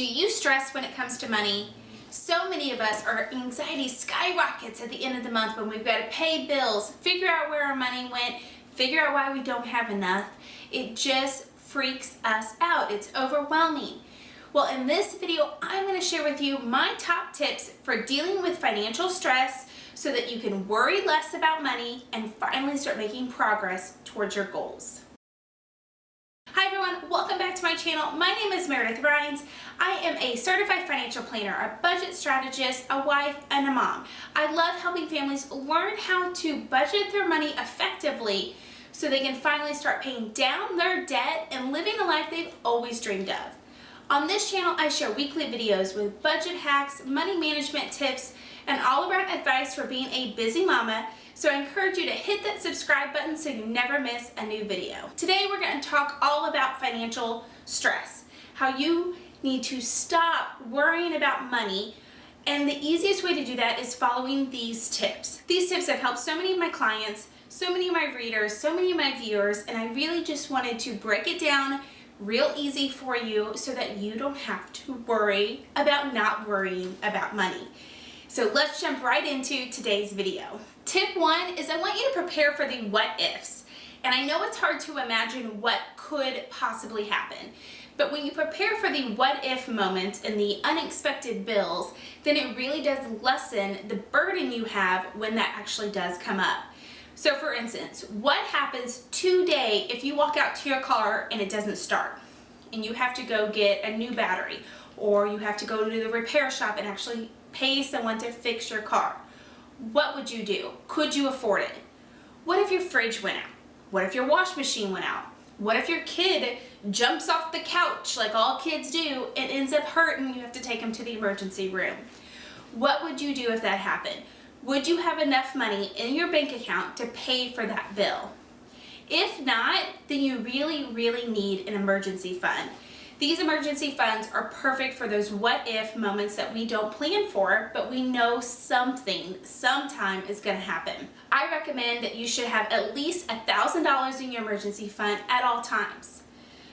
Do you stress when it comes to money? So many of us, our anxiety skyrockets at the end of the month when we've got to pay bills, figure out where our money went, figure out why we don't have enough. It just freaks us out. It's overwhelming. Well, in this video, I'm going to share with you my top tips for dealing with financial stress so that you can worry less about money and finally start making progress towards your goals. Hi everyone, welcome back to my channel. My name is Meredith Rines. I am a certified financial planner, a budget strategist, a wife, and a mom. I love helping families learn how to budget their money effectively so they can finally start paying down their debt and living the life they've always dreamed of. On this channel, I share weekly videos with budget hacks, money management tips, and all-around advice for being a busy mama so I encourage you to hit that subscribe button so you never miss a new video. Today we're going to talk all about financial stress, how you need to stop worrying about money and the easiest way to do that is following these tips. These tips have helped so many of my clients, so many of my readers, so many of my viewers, and I really just wanted to break it down real easy for you so that you don't have to worry about not worrying about money. So let's jump right into today's video. Tip one is I want you to prepare for the what ifs. And I know it's hard to imagine what could possibly happen. But when you prepare for the what if moments and the unexpected bills, then it really does lessen the burden you have when that actually does come up. So for instance, what happens today if you walk out to your car and it doesn't start and you have to go get a new battery or you have to go to the repair shop and actually pay someone to fix your car, what would you do? Could you afford it? What if your fridge went out? What if your wash machine went out? What if your kid jumps off the couch like all kids do and ends up hurt and you have to take him to the emergency room? What would you do if that happened? Would you have enough money in your bank account to pay for that bill? If not, then you really, really need an emergency fund. These emergency funds are perfect for those what if moments that we don't plan for, but we know something sometime is to happen. I recommend that you should have at least $1,000 in your emergency fund at all times.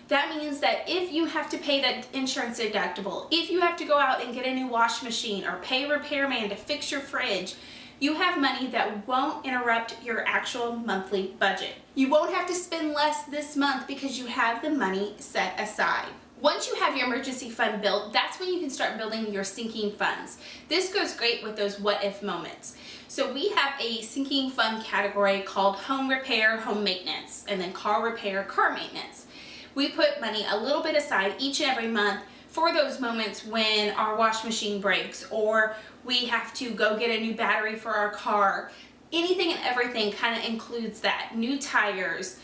That means that if you have to pay that insurance deductible, if you have to go out and get a new wash machine or pay a repairman to fix your fridge, you have money that won't interrupt your actual monthly budget. You won't have to spend less this month because you have the money set aside. Once you have your emergency fund built, that's when you can start building your sinking funds. This goes great with those what if moments. So we have a sinking fund category called home repair, home maintenance, and then car repair, car maintenance. We put money a little bit aside each and every month for those moments when our wash machine breaks or we have to go get a new battery for our car. Anything and everything kind of includes that. New tires,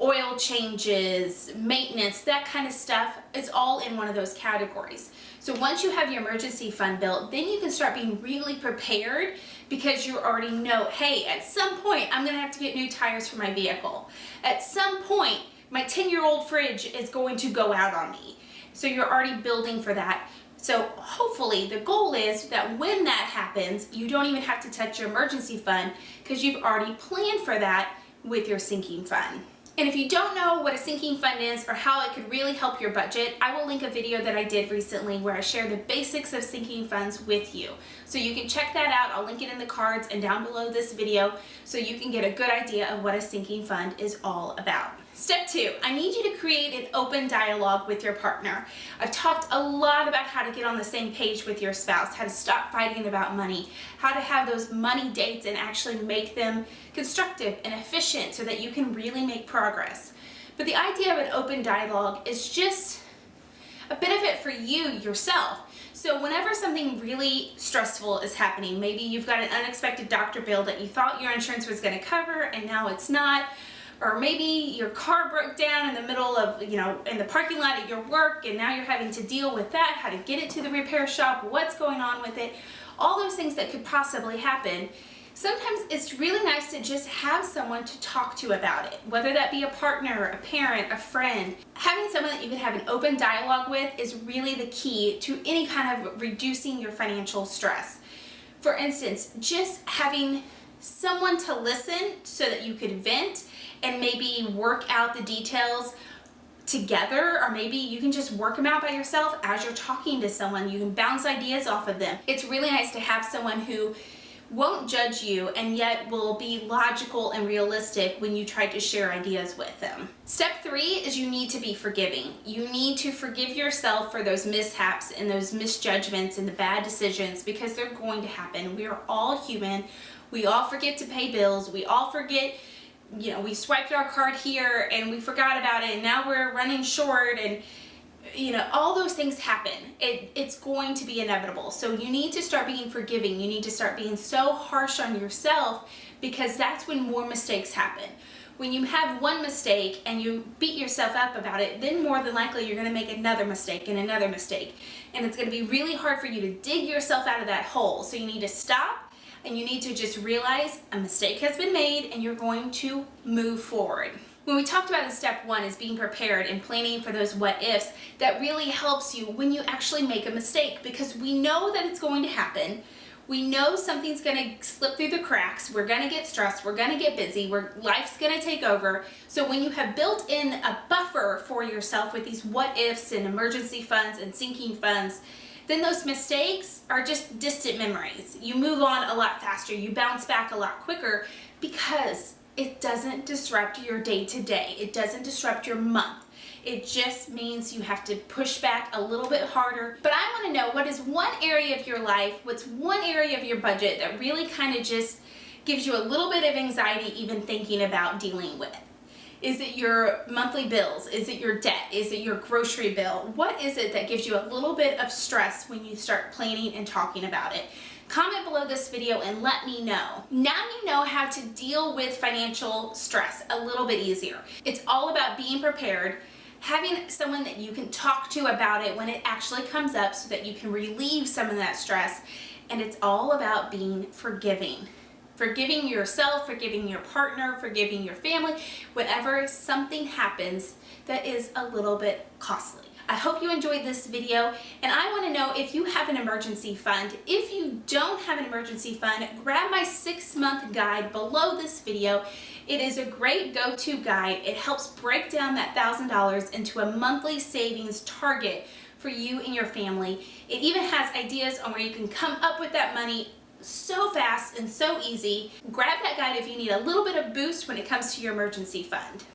oil changes, maintenance, that kind of stuff, it's all in one of those categories. So once you have your emergency fund built, then you can start being really prepared because you already know, hey, at some point I'm gonna have to get new tires for my vehicle. At some point, my 10 year old fridge is going to go out on me. So you're already building for that. So hopefully the goal is that when that happens, you don't even have to touch your emergency fund because you've already planned for that with your sinking fund. And if you don't know what a sinking fund is or how it could really help your budget, I will link a video that I did recently where I share the basics of sinking funds with you. So you can check that out. I'll link it in the cards and down below this video so you can get a good idea of what a sinking fund is all about. Step two, I need you to create an open dialogue with your partner. I've talked a lot about how to get on the same page with your spouse, how to stop fighting about money, how to have those money dates and actually make them constructive and efficient so that you can really make progress. But the idea of an open dialogue is just a benefit for you yourself. So whenever something really stressful is happening, maybe you've got an unexpected doctor bill that you thought your insurance was going to cover and now it's not, or maybe your car broke down in the middle of, you know, in the parking lot at your work and now you're having to deal with that, how to get it to the repair shop, what's going on with it, all those things that could possibly happen. Sometimes it's really nice to just have someone to talk to about it, whether that be a partner, a parent, a friend. Having someone that you can have an open dialogue with is really the key to any kind of reducing your financial stress. For instance, just having someone to listen so that you could vent and maybe work out the details together or maybe you can just work them out by yourself as you're talking to someone. You can bounce ideas off of them. It's really nice to have someone who won't judge you and yet will be logical and realistic when you try to share ideas with them. Step three is you need to be forgiving. You need to forgive yourself for those mishaps and those misjudgments and the bad decisions because they're going to happen. We are all human. We all forget to pay bills. We all forget you know, we swiped our card here and we forgot about it and now we're running short and you know, all those things happen. It, it's going to be inevitable. So you need to start being forgiving. You need to start being so harsh on yourself because that's when more mistakes happen. When you have one mistake and you beat yourself up about it, then more than likely you're going to make another mistake and another mistake. And it's going to be really hard for you to dig yourself out of that hole. So you need to stop and you need to just realize a mistake has been made and you're going to move forward when we talked about in step one is being prepared and planning for those what ifs, that really helps you when you actually make a mistake because we know that it's going to happen. We know something's going to slip through the cracks. We're going to get stressed. We're going to get busy. We're, life's going to take over. So when you have built in a buffer for yourself with these what ifs and emergency funds and sinking funds, then those mistakes are just distant memories. You move on a lot faster. You bounce back a lot quicker because it doesn't disrupt your day to day. It doesn't disrupt your month. It just means you have to push back a little bit harder. But I want to know what is one area of your life, what's one area of your budget that really kind of just gives you a little bit of anxiety even thinking about dealing with. Is it your monthly bills? Is it your debt? Is it your grocery bill? What is it that gives you a little bit of stress when you start planning and talking about it? Comment below this video and let me know. Now you know how to deal with financial stress a little bit easier. It's all about being prepared, having someone that you can talk to about it when it actually comes up so that you can relieve some of that stress. And it's all about being forgiving forgiving yourself, forgiving your partner, forgiving your family, whenever something happens that is a little bit costly. I hope you enjoyed this video and I want to know if you have an emergency fund. If you don't have an emergency fund, grab my six month guide below this video. It is a great go-to guide. It helps break down that $1,000 into a monthly savings target for you and your family. It even has ideas on where you can come up with that money so fast and so easy. Grab that guide if you need a little bit of boost when it comes to your emergency fund.